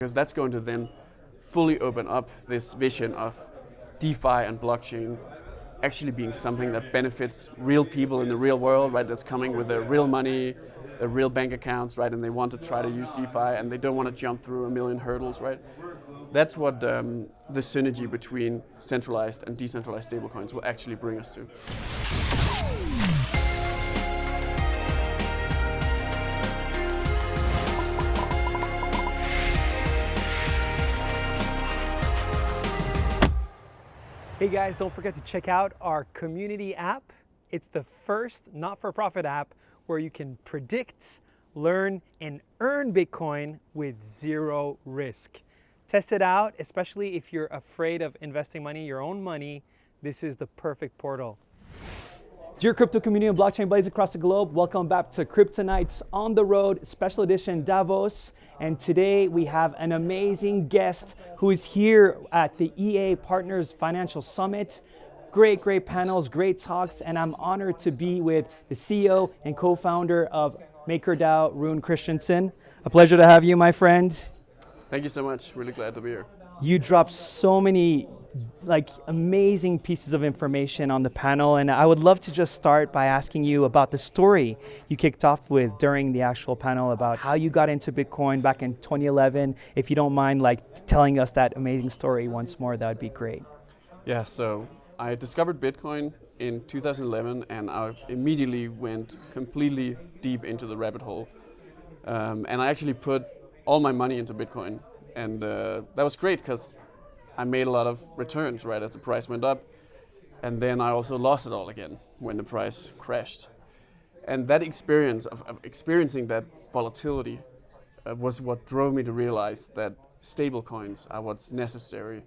because that's going to then fully open up this vision of DeFi and blockchain actually being something that benefits real people in the real world, right? That's coming with their real money, their real bank accounts, right? And they want to try to use DeFi and they don't want to jump through a million hurdles, right? That's what um, the synergy between centralized and decentralized stablecoins will actually bring us to. Hey guys, don't forget to check out our community app. It's the first not-for-profit app where you can predict, learn, and earn Bitcoin with zero risk. Test it out, especially if you're afraid of investing money, your own money. This is the perfect portal. Dear crypto community and blockchain buddies across the globe, welcome back to Kryptonites on the Road Special Edition Davos. And today we have an amazing guest who is here at the EA Partners Financial Summit. Great, great panels, great talks, and I'm honored to be with the CEO and co-founder of MakerDAO, Rune Christensen. A pleasure to have you, my friend. Thank you so much. Really glad to be here. You dropped so many like amazing pieces of information on the panel and I would love to just start by asking you about the story you kicked off with during the actual panel about how you got into Bitcoin back in 2011. If you don't mind like telling us that amazing story once more, that would be great. Yeah, so I discovered Bitcoin in 2011 and I immediately went completely deep into the rabbit hole. Um, and I actually put all my money into Bitcoin and uh, that was great because I made a lot of returns right as the price went up. And then I also lost it all again when the price crashed. And that experience of, of experiencing that volatility uh, was what drove me to realize that stablecoins are what's necessary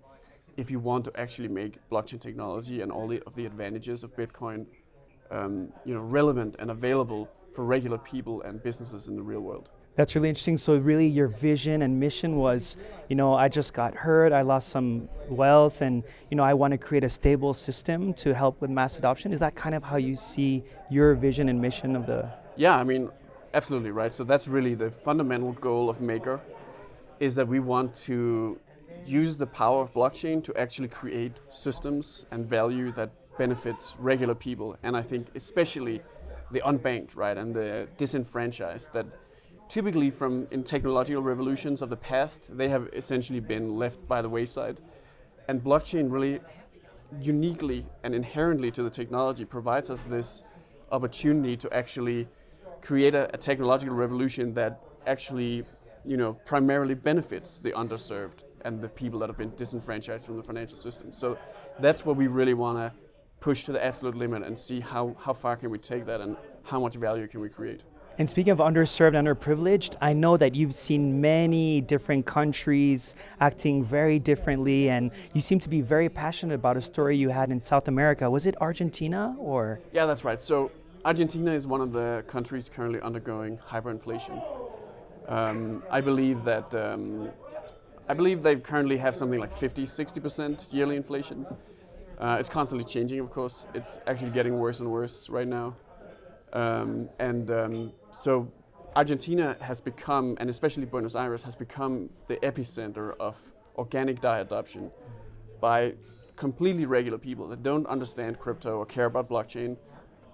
if you want to actually make blockchain technology and all the, of the advantages of Bitcoin um, you know, relevant and available for regular people and businesses in the real world. That's really interesting. So really your vision and mission was, you know, I just got hurt, I lost some wealth and, you know, I want to create a stable system to help with mass adoption. Is that kind of how you see your vision and mission of the? Yeah, I mean, absolutely right. So that's really the fundamental goal of Maker is that we want to use the power of blockchain to actually create systems and value that benefits regular people. And I think especially the unbanked, right, and the disenfranchised that typically from in technological revolutions of the past, they have essentially been left by the wayside. And blockchain really uniquely and inherently to the technology provides us this opportunity to actually create a, a technological revolution that actually you know, primarily benefits the underserved and the people that have been disenfranchised from the financial system. So that's what we really want to push to the absolute limit and see how, how far can we take that and how much value can we create. And speaking of underserved, underprivileged, I know that you've seen many different countries acting very differently, and you seem to be very passionate about a story you had in South America. Was it Argentina or? Yeah, that's right. So Argentina is one of the countries currently undergoing hyperinflation. Um, I believe that um, I believe they currently have something like 50, 60% yearly inflation. Uh, it's constantly changing, of course. It's actually getting worse and worse right now. Um, and um, so Argentina has become, and especially Buenos Aires, has become the epicenter of organic DAI adoption by completely regular people that don't understand crypto or care about blockchain,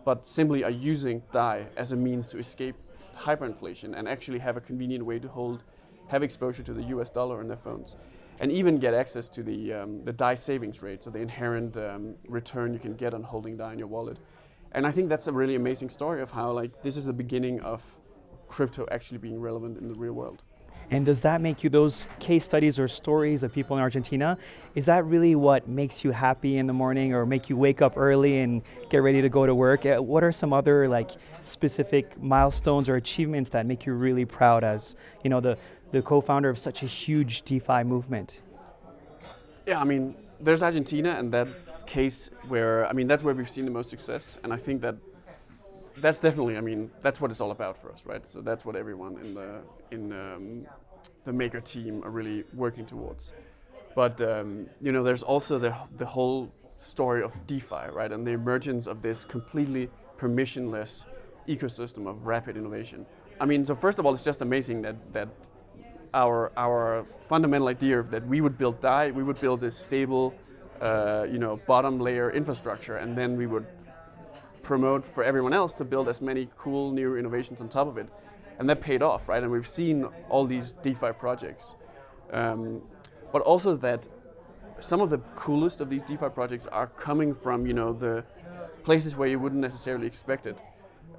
but simply are using DAI as a means to escape hyperinflation and actually have a convenient way to hold, have exposure to the US dollar in their phones. And even get access to the, um, the DAI savings rate, so the inherent um, return you can get on holding DAI in your wallet. And I think that's a really amazing story of how like this is the beginning of crypto actually being relevant in the real world. And does that make you, those case studies or stories of people in Argentina, is that really what makes you happy in the morning or make you wake up early and get ready to go to work? Uh, what are some other like specific milestones or achievements that make you really proud as, you know, the, the co-founder of such a huge DeFi movement? Yeah, I mean, there's Argentina and that case where, I mean, that's where we've seen the most success. And I think that that's definitely, I mean, that's what it's all about for us, right? So that's what everyone in the in um, the maker team are really working towards. But um, you know, there's also the the whole story of DeFi, right, and the emergence of this completely permissionless ecosystem of rapid innovation. I mean, so first of all, it's just amazing that that our our fundamental idea of that we would build DAI, we would build this stable, uh, you know, bottom layer infrastructure, and then we would promote for everyone else to build as many cool new innovations on top of it, and that paid off, right? And we've seen all these DeFi projects, um, but also that some of the coolest of these DeFi projects are coming from you know the places where you wouldn't necessarily expect it.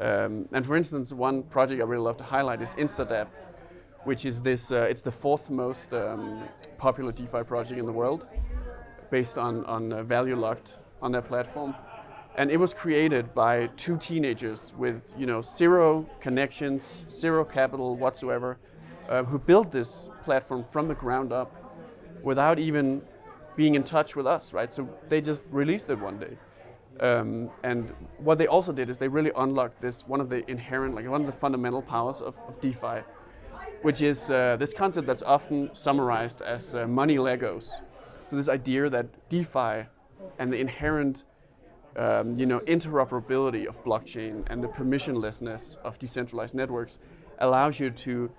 Um, and for instance, one project I really love to highlight is Instadapp, which is this. Uh, it's the fourth most um, popular DeFi project in the world, based on on uh, value locked on their platform. And it was created by two teenagers with you know zero connections, zero capital whatsoever, uh, who built this platform from the ground up, without even being in touch with us, right? So they just released it one day. Um, and what they also did is they really unlocked this one of the inherent, like one of the fundamental powers of, of DeFi, which is uh, this concept that's often summarized as uh, money Legos. So this idea that DeFi and the inherent, um, you know, interoperability of blockchain and the permissionlessness of decentralized networks allows you to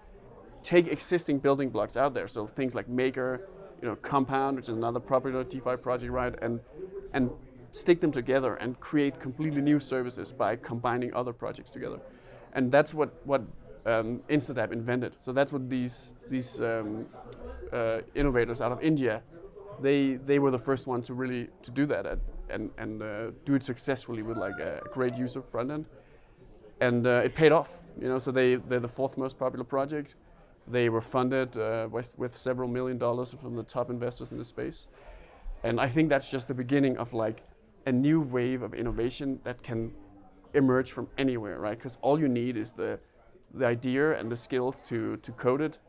take existing building blocks out there. So things like Maker, you know, Compound, which is another popular DeFi project, right, and and stick them together and create completely new services by combining other projects together. And that's what, what um, Instadapp invented. So that's what these, these um, uh, innovators out of India, they, they were the first ones to really to do that at, and, and uh, do it successfully with like a great user front end. And uh, it paid off, you know, so they, they're the fourth most popular project. They were funded uh, with, with several million dollars from the top investors in the space. And I think that's just the beginning of like a new wave of innovation that can emerge from anywhere, right? Because all you need is the, the idea and the skills to, to code it,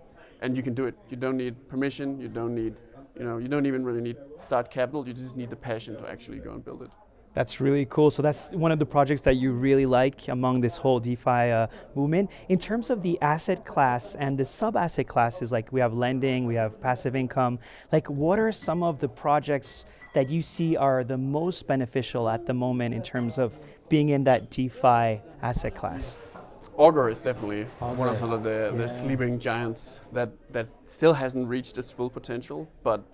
and you can do it. You don't need permission, you don't need, you know, you don't even really need start capital, you just need the passion to actually go and build it. That's really cool. So that's one of the projects that you really like among this whole DeFi uh, movement. In terms of the asset class and the sub-asset classes, like we have lending, we have passive income, like what are some of the projects that you see are the most beneficial at the moment in terms of being in that DeFi asset class? Augur is definitely Augur. one of the, the yeah. sleeping giants that, that still hasn't reached its full potential, but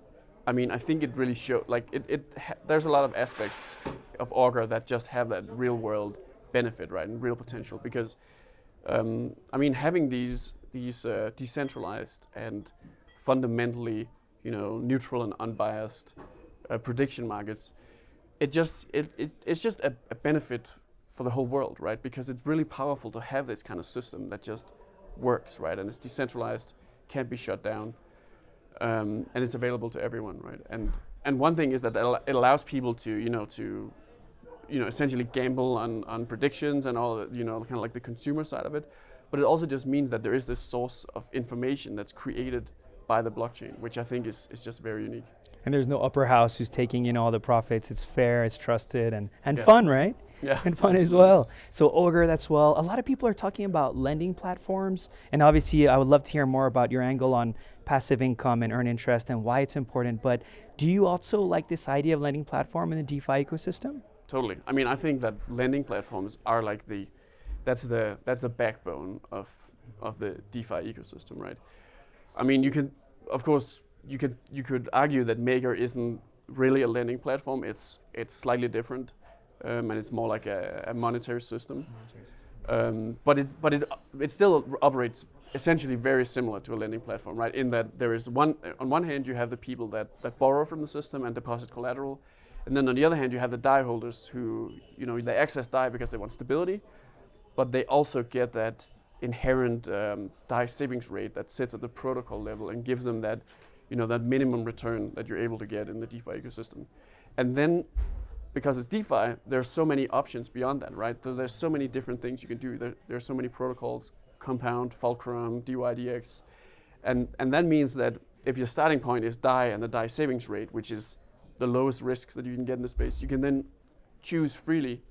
I mean, I think it really showed, like, it, it there's a lot of aspects of Augur that just have that real world benefit, right, and real potential. Because, um, I mean, having these, these uh, decentralized and fundamentally, you know, neutral and unbiased uh, prediction markets, it just it, it it's just a, a, benefit for the whole world, right? Because it's really powerful to have this kind of system that just works, right? And it's decentralized, can't be shut down, um, and it's available to everyone, right? And and one thing is that it allows people to you know to you know essentially gamble on on predictions and all you know kind of like the consumer side of it, but it also just means that there is this source of information that's created by the blockchain, which I think is is just very unique and there's no upper house who's taking in all the profits. It's fair, it's trusted, and, and yeah. fun, right? Yeah. And fun as well. So Augur, that's well. A lot of people are talking about lending platforms, and obviously I would love to hear more about your angle on passive income and earn interest and why it's important. But do you also like this idea of lending platform in the DeFi ecosystem? Totally. I mean, I think that lending platforms are like the, that's the that's the backbone of of the DeFi ecosystem, right? I mean, you can, of course, you could you could argue that Maker isn't really a lending platform. It's it's slightly different, um, and it's more like a, a monetary system. Monetary system. Um, but it but it it still operates essentially very similar to a lending platform, right? In that there is one on one hand you have the people that that borrow from the system and deposit collateral, and then on the other hand you have the DAI holders who you know they access DAI because they want stability, but they also get that inherent um, DAI savings rate that sits at the protocol level and gives them that you know, that minimum return that you're able to get in the DeFi ecosystem. And then, because it's DeFi, there's so many options beyond that, right? There's so many different things you can do. There, there's so many protocols, Compound, Fulcrum, DYDX. And, and that means that if your starting point is DAI and the DAI savings rate, which is the lowest risk that you can get in the space, you can then choose freely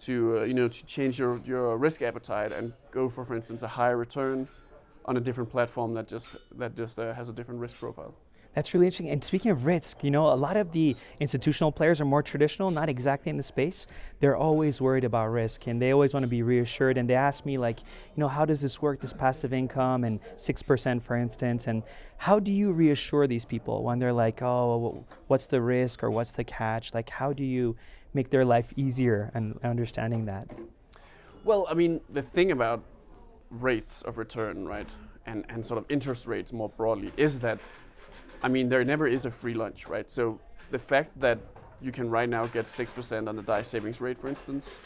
to, uh, you know, to change your, your risk appetite and go for, for instance, a higher return on a different platform that just that just uh, has a different risk profile. That's really interesting. And speaking of risk, you know, a lot of the institutional players are more traditional, not exactly in the space. They're always worried about risk and they always want to be reassured. And they ask me, like, you know, how does this work, this passive income and 6%, for instance? And how do you reassure these people when they're like, oh, what's the risk or what's the catch? Like, how do you make their life easier and understanding that? Well, I mean, the thing about rates of return, right, and, and sort of interest rates more broadly is that I mean, there never is a free lunch, right? So the fact that you can right now get 6% on the DAI savings rate, for instance,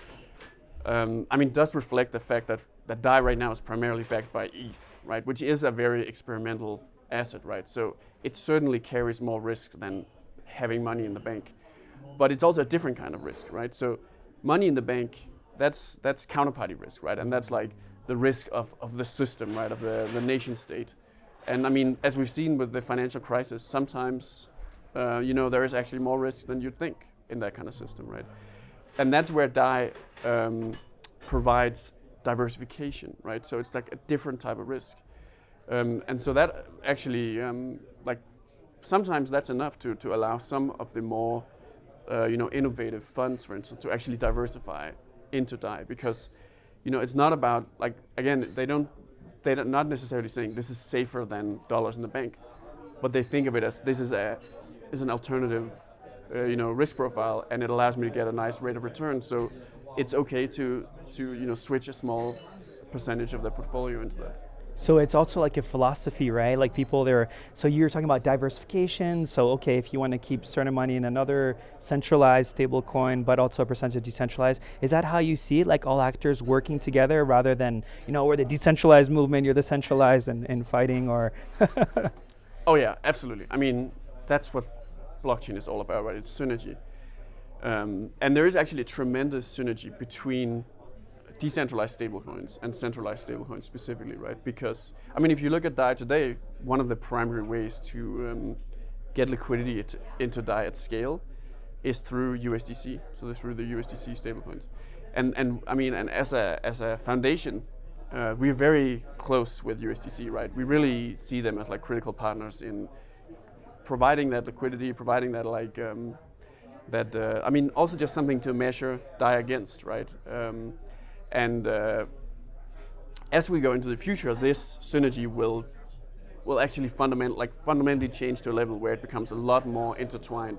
um, I mean, does reflect the fact that, that DAI right now is primarily backed by ETH, right? Which is a very experimental asset, right? So it certainly carries more risk than having money in the bank. But it's also a different kind of risk, right? So money in the bank, that's, that's counterparty risk, right? And that's like the risk of, of the system, right? Of the, the nation state. And I mean, as we've seen with the financial crisis, sometimes, uh, you know, there is actually more risk than you'd think in that kind of system, right? And that's where DAI um, provides diversification, right? So it's like a different type of risk. Um, and so that actually, um, like, sometimes that's enough to, to allow some of the more, uh, you know, innovative funds, for instance, to actually diversify into DAI because, you know, it's not about, like, again, they don't they're not necessarily saying this is safer than dollars in the bank, but they think of it as this is a is an alternative, uh, you know, risk profile, and it allows me to get a nice rate of return. So it's okay to to you know switch a small percentage of the portfolio into that. So it's also like a philosophy, right? Like people there, so you're talking about diversification. So okay, if you want to keep certain money in another centralized stable coin, but also a percentage decentralized, is that how you see it? Like all actors working together rather than, you know, we're the decentralized movement, you're the centralized and, and fighting or? oh yeah, absolutely. I mean, that's what blockchain is all about, right? It's synergy. Um, and there is actually a tremendous synergy between decentralized stablecoins and centralized stablecoins specifically, right? Because, I mean, if you look at DAI today, one of the primary ways to um, get liquidity into DAI at scale is through USDC, so through the USDC stablecoins. And, and I mean, and as a, as a foundation, uh, we're very close with USDC, right? We really see them as like critical partners in providing that liquidity, providing that like, um, that, uh, I mean, also just something to measure DAI against, right? Um, and uh, as we go into the future, this synergy will will actually fundament, like fundamentally change to a level where it becomes a lot more intertwined.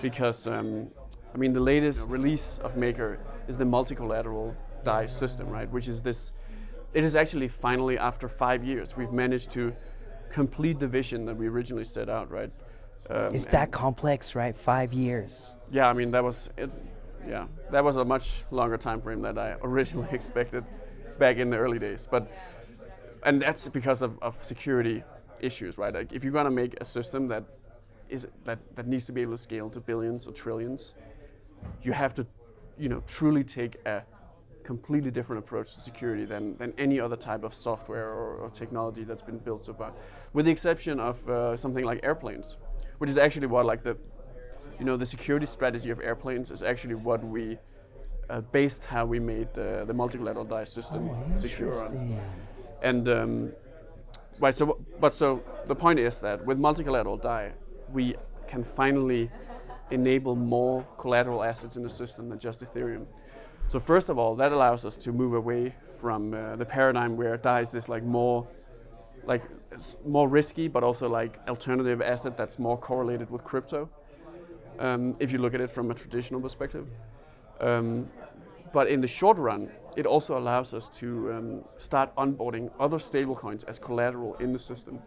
Because um, I mean, the latest release of Maker is the multi-collateral DAI system, right? Which is this. It is actually finally after five years we've managed to complete the vision that we originally set out, right? Um, is that complex, right? Five years. Yeah, I mean that was it, yeah, that was a much longer time frame than I originally expected back in the early days. But and that's because of, of security issues, right? Like if you're gonna make a system that is that, that needs to be able to scale to billions or trillions, you have to, you know, truly take a completely different approach to security than, than any other type of software or, or technology that's been built so far, with the exception of uh, something like airplanes, which is actually what like the you know, the security strategy of airplanes is actually what we uh, based how we made uh, the multi-collateral DAI system oh, secure And um, right, so but so the point is that with multi-collateral DAI, we can finally enable more collateral assets in the system than just Ethereum. So first of all, that allows us to move away from uh, the paradigm where DAI is this like more like more risky, but also like alternative asset that's more correlated with crypto um, if you look at it from a traditional perspective. Um, but in the short run, it also allows us to um, start onboarding other stablecoins as collateral in the system.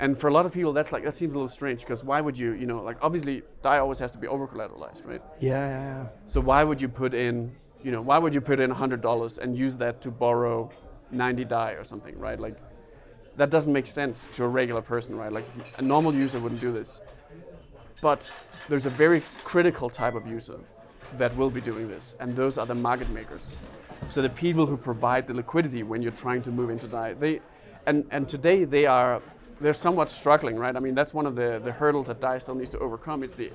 And for a lot of people, that's like that seems a little strange because why would you, you know, like obviously DAI always has to be over collateralized, right? Yeah, yeah, yeah. So why would you put in, you know, why would you put in hundred dollars and use that to borrow 90 DAI or something, right? Like that doesn't make sense to a regular person, right? Like a normal user wouldn't do this. But there's a very critical type of user that will be doing this, and those are the market makers. So the people who provide the liquidity when you're trying to move into DAI. They, and, and today they are they're somewhat struggling, right? I mean, that's one of the, the hurdles that DAI still needs to overcome. It's the,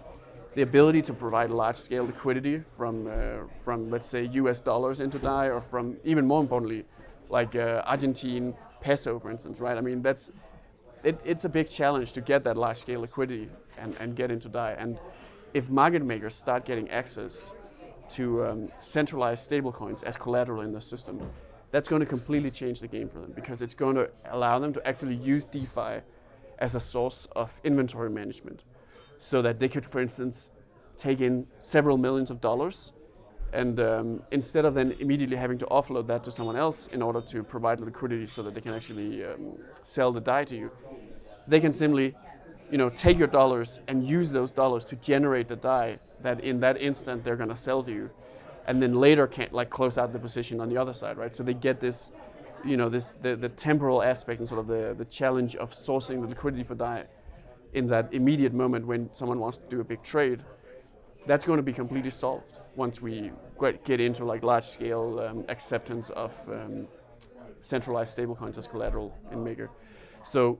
the ability to provide large-scale liquidity from, uh, from, let's say, US dollars into DAI, or from, even more importantly, like uh, Argentine peso, for instance, right? I mean, that's it, it's a big challenge to get that large scale liquidity and, and get into DAI. And if market makers start getting access to um, centralized stablecoins as collateral in the system, that's going to completely change the game for them because it's going to allow them to actually use DeFi as a source of inventory management so that they could, for instance, take in several millions of dollars and um, instead of then immediately having to offload that to someone else in order to provide liquidity so that they can actually um, sell the DAI to you, they can simply you know, take your dollars and use those dollars to generate the DAI that in that instant they're going to sell to you and then later can't like close out the position on the other side, right? So they get this, you know, this the, the temporal aspect and sort of the, the challenge of sourcing the liquidity for DAI in that immediate moment when someone wants to do a big trade that's going to be completely solved once we get into like large scale um, acceptance of um, centralized stablecoins as collateral in Maker. So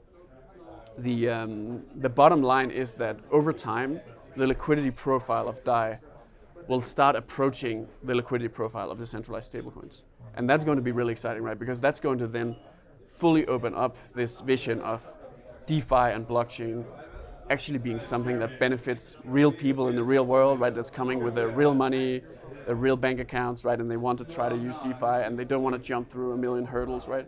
the, um, the bottom line is that over time, the liquidity profile of DAI will start approaching the liquidity profile of the centralized stablecoins. And that's going to be really exciting, right? Because that's going to then fully open up this vision of DeFi and blockchain actually being something that benefits real people in the real world, right? That's coming with their real money, their real bank accounts, right? And they want to try to use DeFi and they don't want to jump through a million hurdles, right?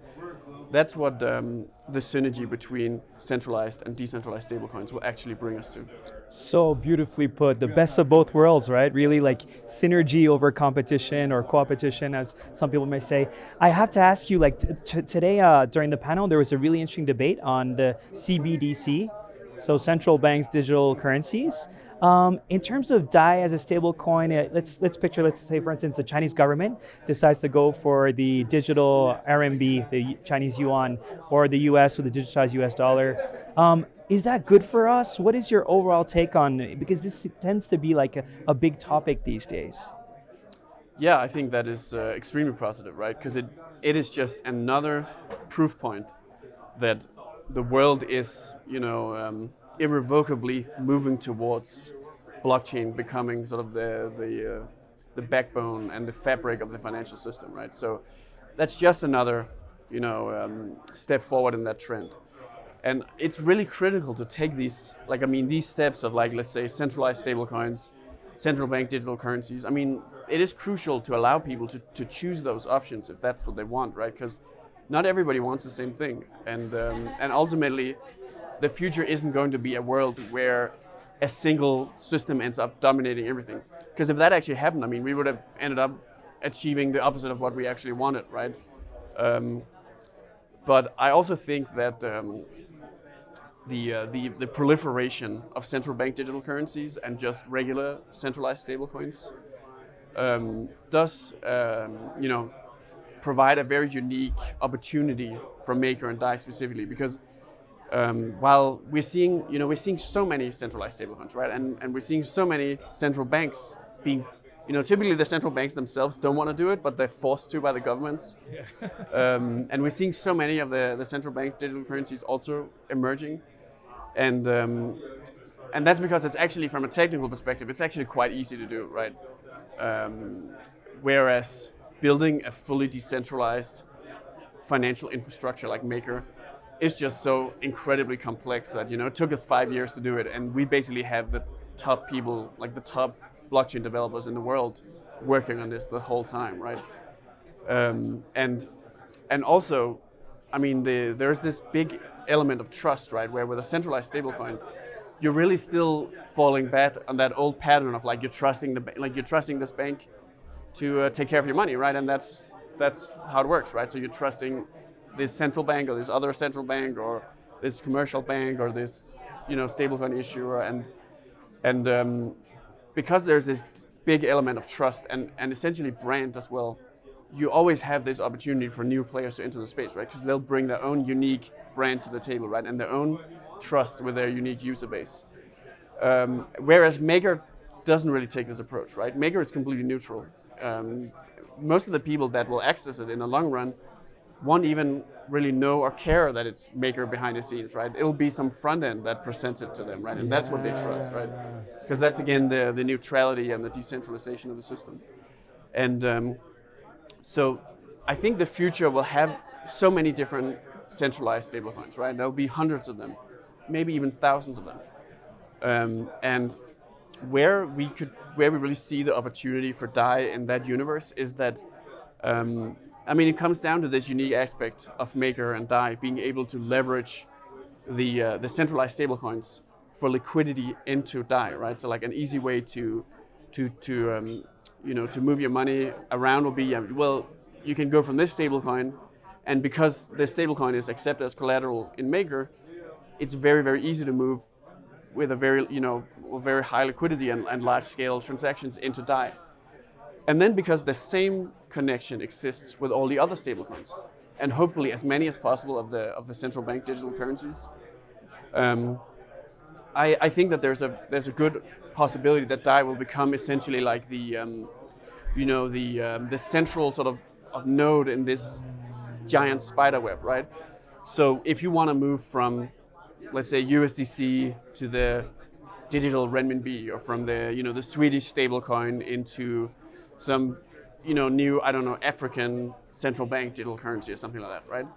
That's what um, the synergy between centralized and decentralized stablecoins will actually bring us to. So beautifully put, the best of both worlds, right? Really like synergy over competition or co-opetition, as some people may say. I have to ask you, like today uh, during the panel, there was a really interesting debate on the CBDC, so central banks digital currencies. Um, in terms of DAI as a stable coin, uh, let's, let's picture, let's say for instance, the Chinese government decides to go for the digital RMB, the Chinese yuan, or the US with the digitized US dollar. Um, is that good for us? What is your overall take on, because this tends to be like a, a big topic these days. Yeah, I think that is uh, extremely positive, right? Because it, it is just another proof point that the world is, you know, um, irrevocably moving towards blockchain becoming sort of the the uh, the backbone and the fabric of the financial system, right? So that's just another, you know, um, step forward in that trend. And it's really critical to take these, like I mean, these steps of like let's say centralized stablecoins, central bank digital currencies. I mean, it is crucial to allow people to, to choose those options if that's what they want, right? Because not everybody wants the same thing. And, um, and ultimately, the future isn't going to be a world where a single system ends up dominating everything. Because if that actually happened, I mean, we would have ended up achieving the opposite of what we actually wanted, right? Um, but I also think that um, the, uh, the, the proliferation of central bank digital currencies and just regular centralized stablecoins um, does, um, you know, provide a very unique opportunity for Maker and DAI specifically because um, while we're seeing, you know, we're seeing so many centralized stablecoins, right? And, and we're seeing so many central banks being, you know, typically the central banks themselves don't want to do it, but they're forced to by the governments. Yeah. um, and we're seeing so many of the, the central bank digital currencies also emerging. And, um, and that's because it's actually, from a technical perspective, it's actually quite easy to do, right? Um, whereas building a fully decentralized financial infrastructure like Maker is just so incredibly complex that you know it took us five years to do it, and we basically have the top people, like the top blockchain developers in the world, working on this the whole time, right? Um, and and also, I mean, the, there's this big element of trust, right? Where with a centralized stablecoin, you're really still falling back on that old pattern of like you're trusting the like you're trusting this bank to uh, take care of your money, right? And that's that's how it works, right? So you're trusting this central bank or this other central bank or this commercial bank or this you know stablecoin issuer, and and um, because there's this big element of trust and and essentially brand as well, you always have this opportunity for new players to enter the space, right? Because they'll bring their own unique brand to the table, right? And their own trust with their unique user base. Um, whereas Maker doesn't really take this approach, right? Maker is completely neutral um, most of the people that will access it in the long run won't even really know or care that it's maker behind the scenes, right? It'll be some front end that presents it to them, right? And yeah, that's what they trust, right? Because that's again the, the neutrality and the decentralization of the system. And um, so I think the future will have so many different centralized stablecoins, right? There'll be hundreds of them, maybe even thousands of them. Um, and where we could, where we really see the opportunity for DAI in that universe is that, um, I mean, it comes down to this unique aspect of Maker and DAI being able to leverage the uh, the centralized stablecoins for liquidity into DAI, right? So like an easy way to to to um, you know to move your money around will be well, you can go from this stablecoin, and because this stablecoin is accepted as collateral in Maker, it's very very easy to move with a very you know very high liquidity and, and large scale transactions into DAI. And then because the same connection exists with all the other stablecoins, and hopefully as many as possible of the of the central bank digital currencies, um, I, I think that there's a there's a good possibility that DAI will become essentially like the um, you know the um, the central sort of, of node in this giant spider web, right? So if you want to move from let's say USDC to the digital renminbi or from the you know the Swedish stablecoin into some you know new I don't know African central bank digital currency or something like that, right?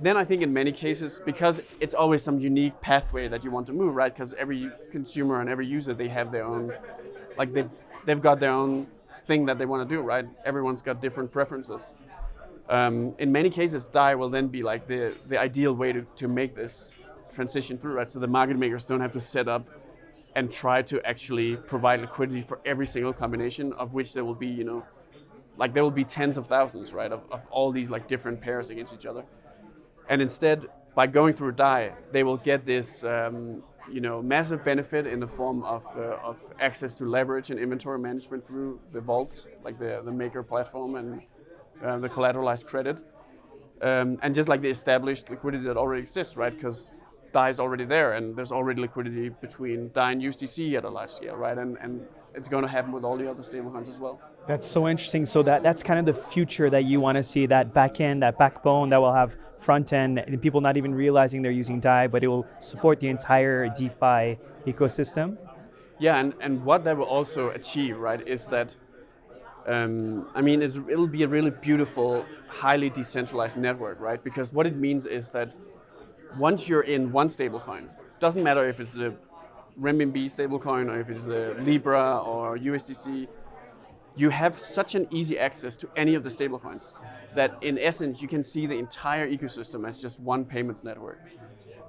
Then I think in many cases because it's always some unique pathway that you want to move, right? Because every consumer and every user they have their own like they've they've got their own thing that they want to do, right? Everyone's got different preferences. Um, in many cases, DAI will then be like the, the ideal way to, to make this transition through, right? So the market makers don't have to set up and try to actually provide liquidity for every single combination of which there will be, you know, like there will be tens of thousands, right, of, of all these like different pairs against each other. And instead, by going through a DAI, they will get this, um, you know, massive benefit in the form of, uh, of access to leverage and inventory management through the vault, like the, the Maker platform and uh, the collateralized credit. Um, and just like the established liquidity that already exists, right? Because DAI is already there, and there's already liquidity between DAI and USDC at a large scale, right? And, and it's going to happen with all the other stablecoins as well. That's so interesting. So that, that's kind of the future that you want to see, that back end, that backbone that will have front end, and people not even realizing they're using DAI, but it will support the entire DeFi ecosystem. Yeah, and, and what that will also achieve, right, is that, um, I mean, it'll be a really beautiful, highly decentralized network, right? Because what it means is that once you're in one stablecoin, doesn't matter if it's the renminbi stablecoin or if it's the Libra or USDC, you have such an easy access to any of the stablecoins that in essence you can see the entire ecosystem as just one payments network.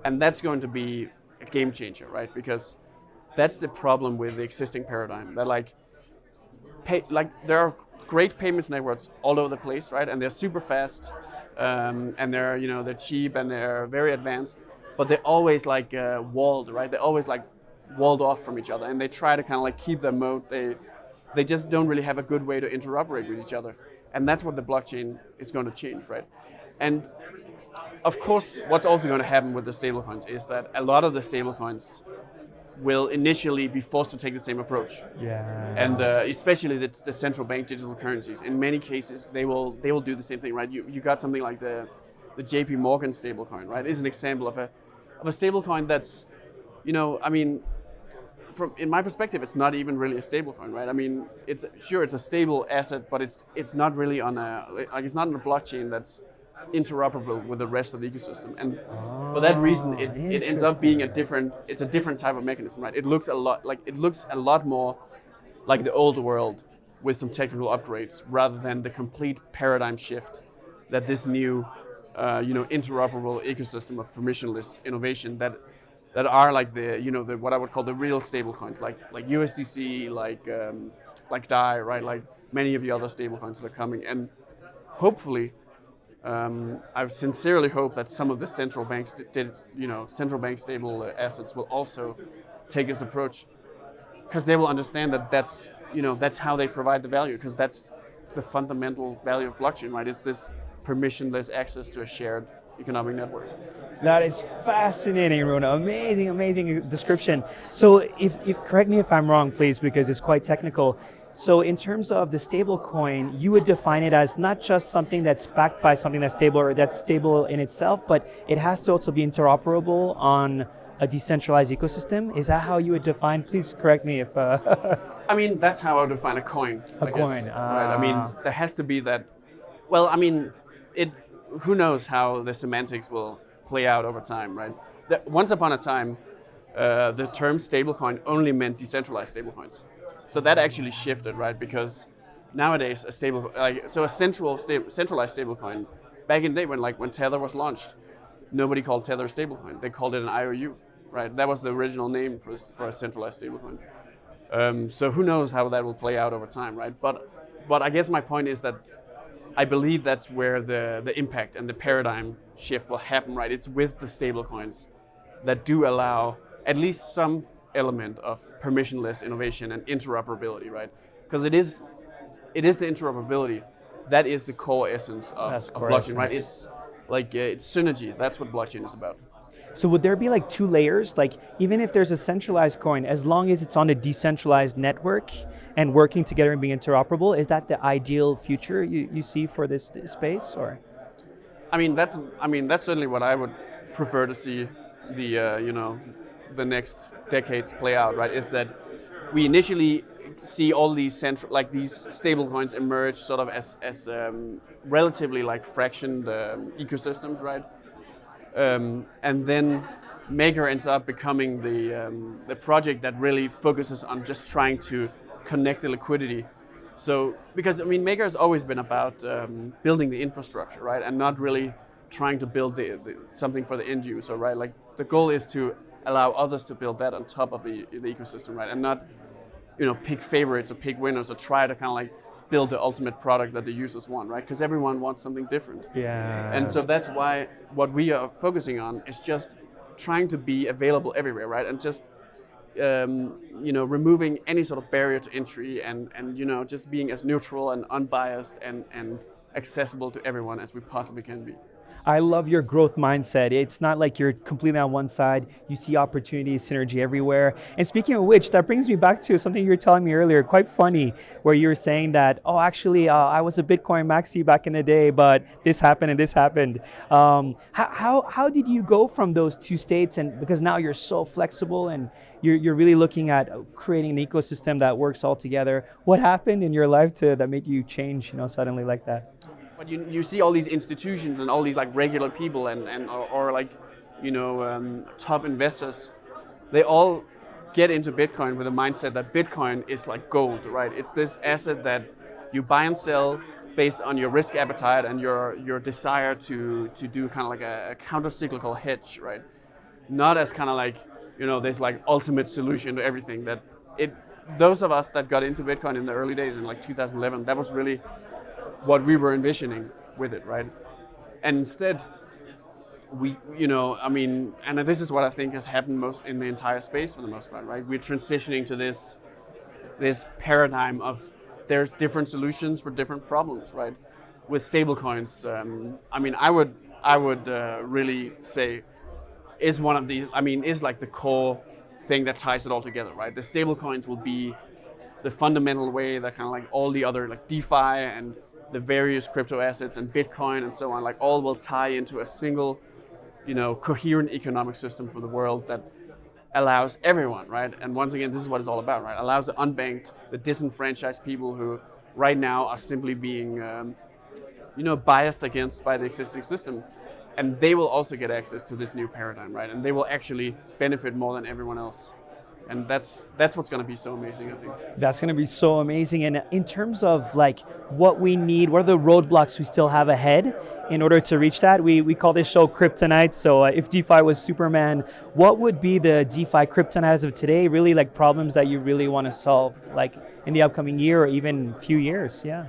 And that's going to be a game changer, right? Because that's the problem with the existing paradigm. That like, pay, like there are great payments networks all over the place, right? And they're super fast, um, and they're you know they're cheap and they're very advanced, but they're always like uh, walled, right? They're always like walled off from each other, and they try to kind of like keep their moat. They they just don't really have a good way to interoperate with each other, and that's what the blockchain is going to change, right? And of course, what's also going to happen with the stablecoins is that a lot of the stablecoins will initially be forced to take the same approach. Yeah. And uh, especially the, the, central bank digital currencies. In many cases, they will they will do the same thing, right? You, you got something like the the JP Morgan stablecoin, right? Is an example of a of a stablecoin that's, you know, I mean, from in my perspective, it's not even really a stablecoin, right? I mean, it's sure it's a stable asset, but it's it's not really on a like it's not on a blockchain that's interoperable with the rest of the ecosystem. And oh, for that reason, it, it ends up being a different, it's a different type of mechanism, right? It looks a lot like, it looks a lot more like the old world with some technical upgrades rather than the complete paradigm shift that this new, uh, you know, interoperable ecosystem of permissionless innovation that that are like the, you know, the what I would call the real stablecoins, like like USDC, like um, like DAI, right? Like many of the other stablecoins that are coming, and hopefully um, I sincerely hope that some of the central banks, you know, central bank stable assets will also take this approach, because they will understand that that's, you know, that's how they provide the value, because that's the fundamental value of blockchain, right? It's this permissionless access to a shared economic network. That is fascinating, Rune. Amazing, amazing description. So, if, if correct me if I'm wrong, please, because it's quite technical. So in terms of the stable coin, you would define it as not just something that's backed by something that's stable or that's stable in itself, but it has to also be interoperable on a decentralized ecosystem. Is that how you would define? Please correct me if. Uh I mean, that's how I would define a coin. A I coin. Uh, right. I mean, ah. there has to be that. Well, I mean, it who knows how the semantics will play out over time, right? That once upon a time, uh, the term stablecoin only meant decentralized stablecoins. So that actually shifted, right? Because nowadays a stable, like so a central sta- centralized stablecoin. Back in the day when like when Tether was launched, nobody called Tether a stablecoin. They called it an IOU, right? That was the original name for for a centralized stablecoin. Um, so who knows how that will play out over time, right? But but I guess my point is that I believe that's where the the impact and the paradigm shift will happen, right? It's with the stablecoins that do allow at least some element of permissionless innovation and interoperability, right? Because it is it is the interoperability that is the core essence of, of core blockchain, right? It's like uh, it's synergy. That's what blockchain is about. So would there be like two layers? Like even if there's a centralized coin, as long as it's on a decentralized network and working together and being interoperable, is that the ideal future you, you see for this space or? I mean, that's I mean that's certainly what I would prefer to see the uh, you know the next decades play out. Right? Is that we initially see all these central like these stable coins emerge sort of as as um, relatively like fractioned um, ecosystems, right? Um, and then Maker ends up becoming the um, the project that really focuses on just trying to connect the liquidity. So because I mean Maker has always been about um, building the infrastructure, right, and not really trying to build the, the, something for the end user, right? Like the goal is to allow others to build that on top of the, the ecosystem, right, and not you know pick favorites or pick winners or try to kind of like build the ultimate product that the users want, right? Because everyone wants something different. Yeah. And so that's why what we are focusing on is just trying to be available everywhere, right? And just um, you know removing any sort of barrier to entry and and you know just being as neutral and unbiased and and accessible to everyone as we possibly can be. I love your growth mindset. It's not like you're completely on one side. You see opportunity, synergy everywhere. And speaking of which, that brings me back to something you were telling me earlier, quite funny, where you were saying that, oh, actually, uh, I was a Bitcoin maxi back in the day, but this happened and this happened. Um, how, how, how did you go from those two states? And because now you're so flexible and you're, you're really looking at creating an ecosystem that works all together. What happened in your life to, that made you change, you know, suddenly like that? But you, you see all these institutions and all these like regular people and, and or, or like you know um, top investors, they all get into Bitcoin with a mindset that Bitcoin is like gold, right? It's this asset that you buy and sell based on your risk appetite and your your desire to to do kind of like a, a counter cyclical hedge, right? Not as kind of like you know this like ultimate solution to everything. That it those of us that got into Bitcoin in the early days in like 2011, that was really what we were envisioning with it, right? And instead, we, you know, I mean, and this is what I think has happened most in the entire space for the most part, right? We're transitioning to this, this paradigm of there's different solutions for different problems, right? With stablecoins, um, I mean, I would, I would uh, really say, is one of these. I mean, is like the core thing that ties it all together, right? The stablecoins will be the fundamental way that kind of like all the other like DeFi and the various crypto assets and Bitcoin and so on, like all will tie into a single, you know, coherent economic system for the world that allows everyone, right? And once again, this is what it's all about, right? Allows the unbanked, the disenfranchised people who right now are simply being, um, you know, biased against by the existing system. And they will also get access to this new paradigm, right? And they will actually benefit more than everyone else and that's that's what's going to be so amazing i think. That's going to be so amazing. And in terms of like what we need what are the roadblocks we still have ahead? In order to reach that we, we call this show kryptonite. So uh, if defi was superman what would be the defi kryptonite as of today? Really like problems that you really want to solve like in the upcoming year or even few years? Yeah